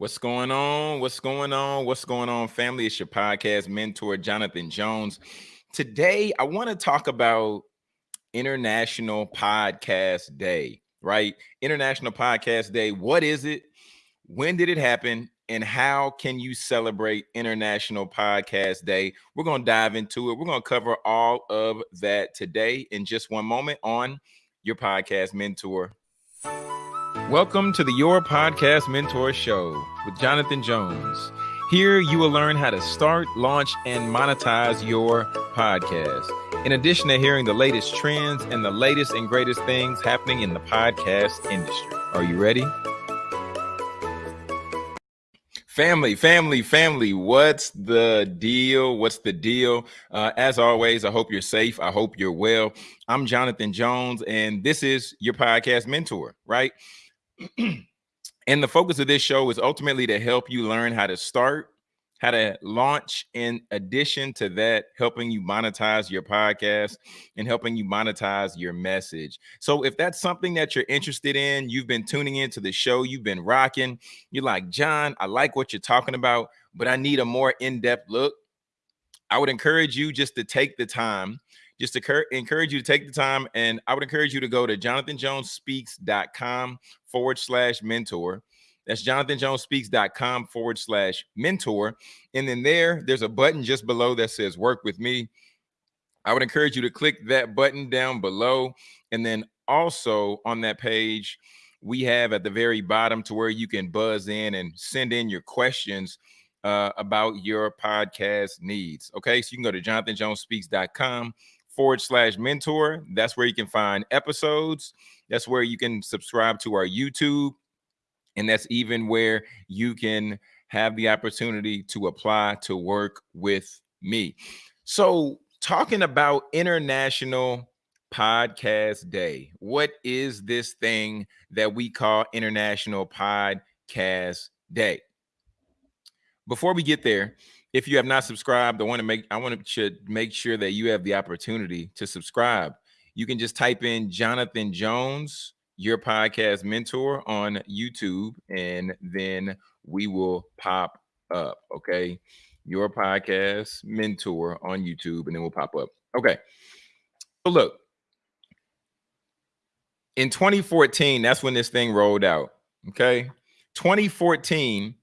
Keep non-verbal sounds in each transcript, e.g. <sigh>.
What's going on? What's going on? What's going on, family? It's your podcast mentor, Jonathan Jones. Today, I want to talk about International Podcast Day, right? International Podcast Day. What is it? When did it happen? And how can you celebrate International Podcast Day? We're going to dive into it. We're going to cover all of that today in just one moment on your podcast mentor. Welcome to the Your Podcast Mentor Show with Jonathan Jones. Here you will learn how to start, launch, and monetize your podcast. In addition to hearing the latest trends and the latest and greatest things happening in the podcast industry. Are you ready? Family, family, family, what's the deal? What's the deal? Uh, as always, I hope you're safe. I hope you're well. I'm Jonathan Jones, and this is your podcast mentor, right? <clears throat> and the focus of this show is ultimately to help you learn how to start, how to launch in addition to that helping you monetize your podcast and helping you monetize your message. So if that's something that you're interested in you've been tuning into the show you've been rocking you're like john i like what you're talking about but i need a more in-depth look i would encourage you just to take the time just to encourage you to take the time and i would encourage you to go to jonathanjonespeaks.com forward slash mentor that's jonathanjonespeaks.com forward slash mentor. And then there, there's a button just below that says work with me. I would encourage you to click that button down below. And then also on that page, we have at the very bottom to where you can buzz in and send in your questions uh, about your podcast needs. Okay, so you can go to jonathanjonespeaks.com forward slash mentor. That's where you can find episodes. That's where you can subscribe to our YouTube and that's even where you can have the opportunity to apply to work with me. So, talking about International Podcast Day, what is this thing that we call International Podcast Day? Before we get there, if you have not subscribed, I want to make I want to make sure that you have the opportunity to subscribe. You can just type in Jonathan Jones your podcast mentor on YouTube, and then we will pop up. Okay. Your podcast mentor on YouTube, and then we'll pop up. Okay. So look, in 2014, that's when this thing rolled out. Okay. 2014,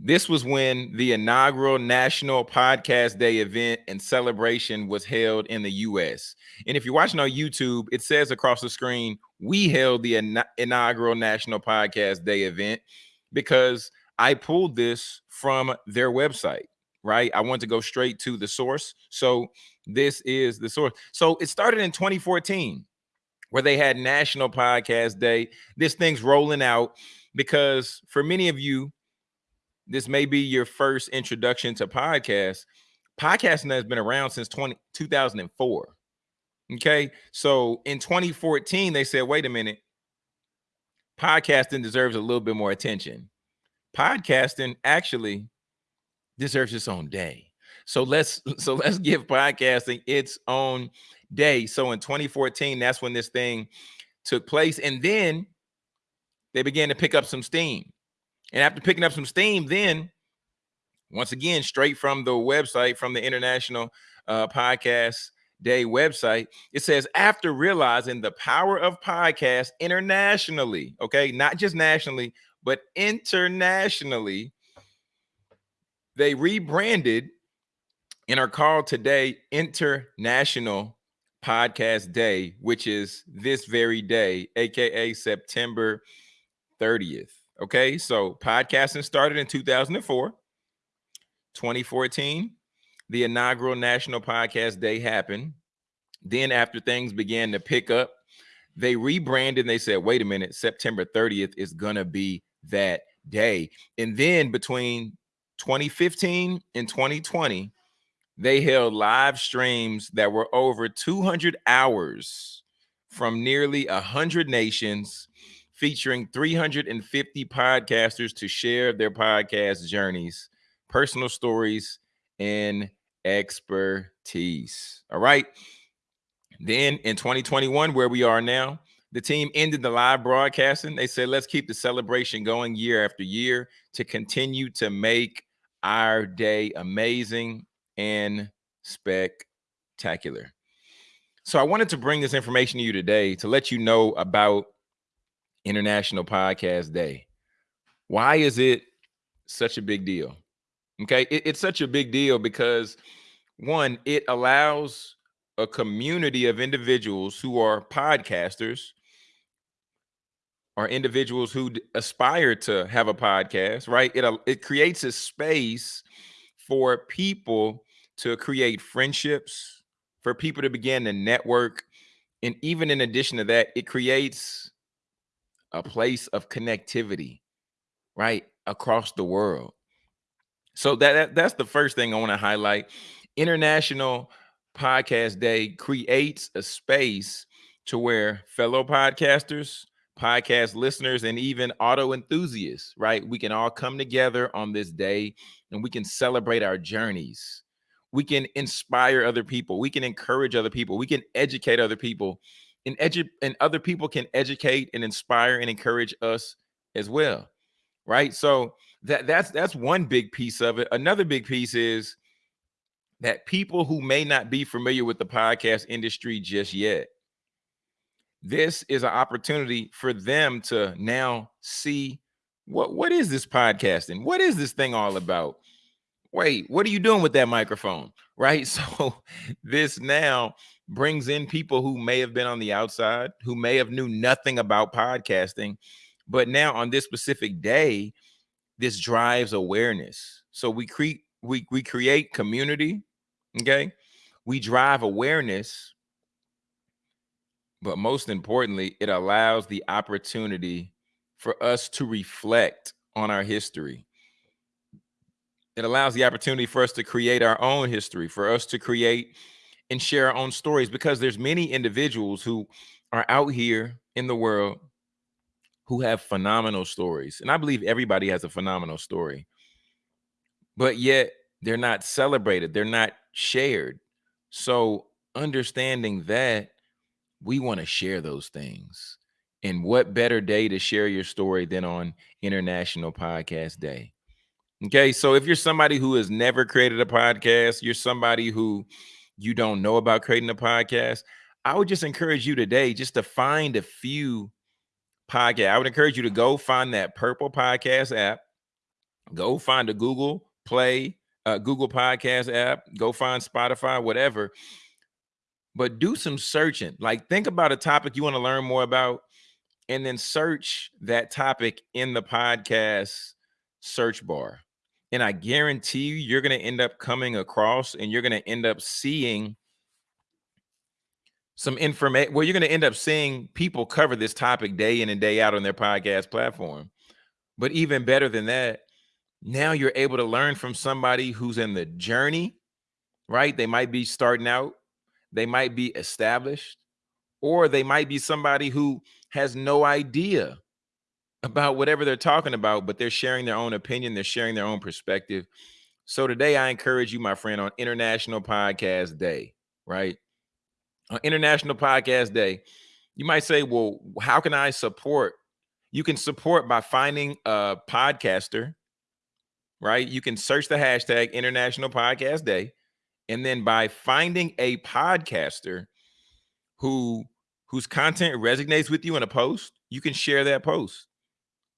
this was when the inaugural National Podcast Day event and celebration was held in the US. And if you're watching on YouTube, it says across the screen, we held the inaugural National Podcast Day event because I pulled this from their website, right? I want to go straight to the source. So this is the source. So it started in 2014 where they had National Podcast Day. This thing's rolling out because for many of you, this may be your first introduction to podcasts. Podcasting has been around since 20, 2004. Okay. So in 2014, they said, wait a minute, podcasting deserves a little bit more attention. Podcasting actually deserves its own day. So let's <laughs> so let's give podcasting its own day. So in 2014, that's when this thing took place. And then they began to pick up some steam. And after picking up some steam, then once again, straight from the website from the International uh, Podcast Day website, it says after realizing the power of podcasts internationally, okay, not just nationally, but internationally, they rebranded and are called today International Podcast Day, which is this very day, aka September 30th. Okay, so podcasting started in 2004. 2014, the inaugural National Podcast Day happened. Then, after things began to pick up, they rebranded and they said, wait a minute, September 30th is going to be that day. And then between 2015 and 2020, they held live streams that were over 200 hours from nearly 100 nations featuring 350 podcasters to share their podcast journeys, personal stories, and expertise. All right. Then in 2021, where we are now, the team ended the live broadcasting. They said, let's keep the celebration going year after year to continue to make our day amazing and spectacular. So I wanted to bring this information to you today to let you know about International Podcast Day. Why is it such a big deal? Okay, it, it's such a big deal because one, it allows a community of individuals who are podcasters or individuals who aspire to have a podcast, right? It uh, it creates a space for people to create friendships, for people to begin to network, and even in addition to that, it creates a place of connectivity, right, across the world. So that, that that's the first thing I want to highlight. International Podcast Day creates a space to where fellow podcasters, podcast listeners, and even auto enthusiasts, right? We can all come together on this day and we can celebrate our journeys. We can inspire other people. We can encourage other people. We can educate other people. And, edu- and other people can educate and inspire and encourage us as well. Right. So that that's that's one big piece of it. Another big piece is that people who may not be familiar with the podcast industry just yet, this is an opportunity for them to now see what what is this podcasting? What is this thing all about? Wait, what are you doing with that microphone? <laughs> Right? So this now brings in people who may have been on the outside, who may have knew nothing about podcasting, but now on this specific day, this drives awareness. So we create we we create community Okay. We drive awareness, but most importantly, it allows the opportunity for us to reflect on our history. It allows the opportunity for us to create our own history, for us to create and share our own stories because there's many individuals who are out here in the world who have phenomenal stories. And I believe everybody has a phenomenal story. But yet they're not celebrated, they're not shared. So understanding that we want to share those things. And what better day to share your story than on International Podcast Day? Okay, so if you're somebody who has never created a podcast, you're somebody who you don't know about creating a podcast, I would just encourage you today just to find a few podcast. I would encourage you to go find that purple podcast app, go find a Google Play uh, Google Podcast app, go find Spotify, whatever. But do some searching. Like think about a topic you want to learn more about, and then search that topic in the podcast search bar. And I guarantee you, you're going to end up coming across and you're going to end up seeing some information. Well, you're going to end up seeing people cover this topic day in and day out on their podcast platform. But even better than that, now you're able to learn from somebody who's in the journey, right? They might be starting out, they might be established, or they might be somebody who has no idea about whatever they're talking about, but they're sharing their own opinion, they're sharing their own perspective. So today I encourage you, my friend, on International Podcast Day, right? On International Podcast Day, you might say, well, how can I support? You can support by finding a podcaster right? You can search the hashtag International Podcast Day. And then by finding a podcaster who whose content resonates with you in a post, you can share that post.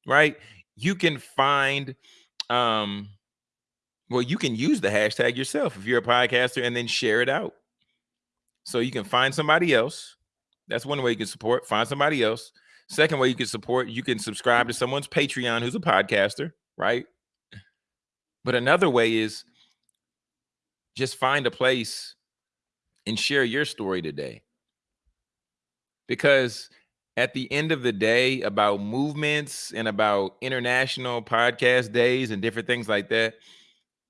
Right? You can find um well, you can use the hashtag yourself if you're a podcaster and then share it out. So you can find somebody else. That's one way you can support. Find somebody else. Second way you can support, you can subscribe to someone's Patreon who's a podcaster, right? But another way is just find a place and share your story today. Because at the end of the day, about movements and about international podcast days and different things like that,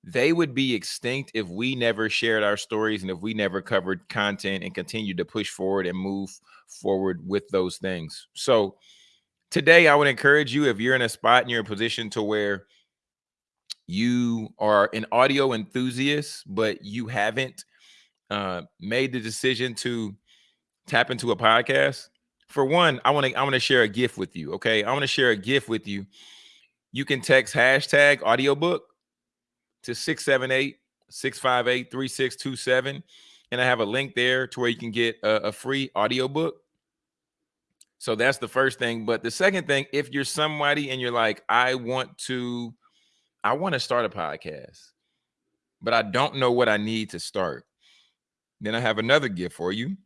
they would be extinct if we never shared our stories and if we never covered content and continued to push forward and move forward with those things. So today I would encourage you if you're in a spot and you're in a position to where you are an audio enthusiast, but you haven't uh, made the decision to tap into a podcast, for one, I want to I want to share a gift with you. Okay, I want to share a gift with you. You can text hashtag audiobook to 678 658 3627. And I have a link there to where you can get a, a free audiobook. So that's the first thing. But the second thing, if you're somebody and you're like, I want to, I want to start a podcast, but I don't know what I need to start, then I have another gift for you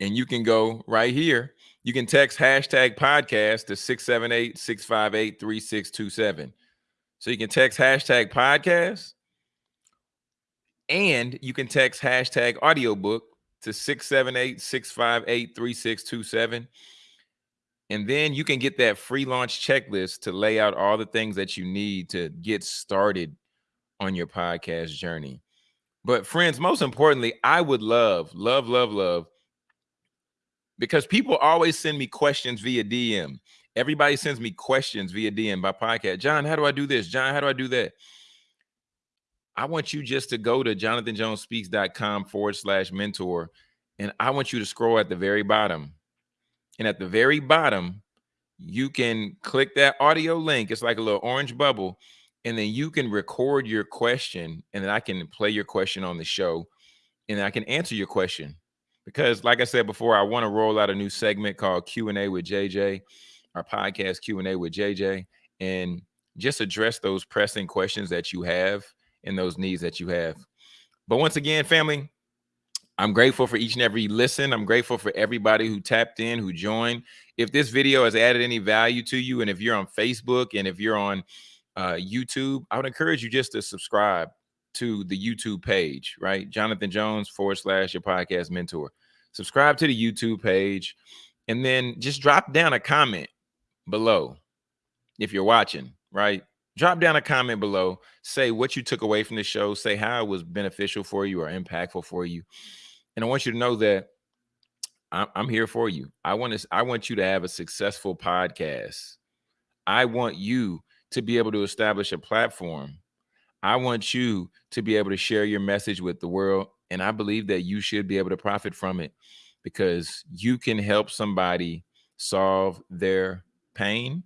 and you can go right here. You can text hashtag podcast to 678 658 3627. So you can text hashtag podcast and you can text hashtag audiobook to 678 658 3627. And then you can get that free launch checklist to lay out all the things that you need to get started on your podcast journey. But, friends, most importantly, I would love, love, love, love because people always send me questions via DM. Everybody sends me questions via DM by podcast. John, how do I do this? John, how do I do that? I want you just to go to jonathanjonespeaks.com forward slash mentor. And I want you to scroll at the very bottom. And at the very bottom, you can click that audio link. It's like a little orange bubble. And then you can record your question. And then I can play your question on the show. And I can answer your question because like I said before, I want to roll out a new segment called Q&A with JJ, our podcast Q&A with JJ, and just address those pressing questions that you have and those needs that you have. But once again, family, I'm grateful for each and every listen. I'm grateful for everybody who tapped in, who joined. If this video has added any value to you, and if you're on Facebook and if you're on uh, YouTube, I would encourage you just to subscribe to the YouTube page, right? Jonathan Jones forward slash your podcast mentor. Subscribe to the YouTube page and then just drop down a comment below if you're watching, right? Drop down a comment below. Say what you took away from the show. Say how it was beneficial for you or impactful for you. And I want you to know that I'm, here for you. I want to. I want you to have a successful podcast. I want you to be able to establish a platform I want you to be able to share your message with the world. And I believe that you should be able to profit from it because you can help somebody solve their pain.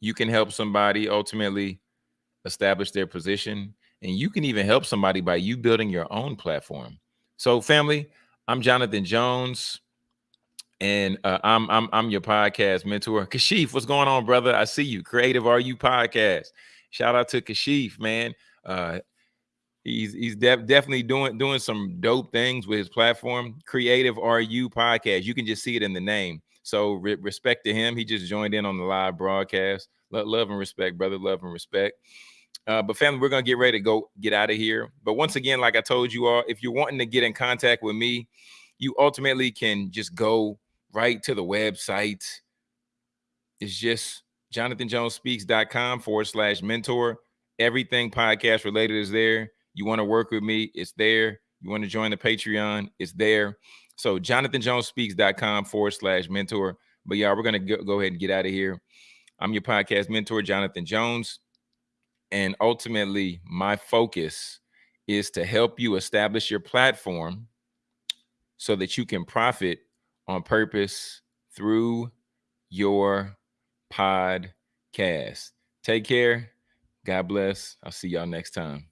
You can help somebody ultimately establish their position. And you can even help somebody by you building your own platform. So, family, I'm Jonathan Jones, and uh, I'm I'm I'm your podcast mentor. <laughs> Kashif, what's going on, brother? I see you. Creative Are You podcast. Shout out to Kashif, man. Uh, he's he's def- definitely doing doing some dope things with his platform. Creative RU podcast. You can just see it in the name. So re- respect to him. He just joined in on the live broadcast. love and respect, brother. Love and respect. Uh, but family, we're gonna get ready to go get out of here. But once again, like I told you all, if you're wanting to get in contact with me, you ultimately can just go right to the website. It's just jonathanjonespeaks.com forward slash mentor. Everything podcast related is there. You want to work with me, it's there. You want to join the Patreon, it's there. So jonathanjonespeaks.com forward slash mentor. But y'all, we're gonna go, go ahead and get out of here. I'm your podcast mentor, Jonathan Jones. And ultimately, my focus is to help you establish your platform so that you can profit on purpose through your podcast. Take care. God bless. I'll see y'all next time.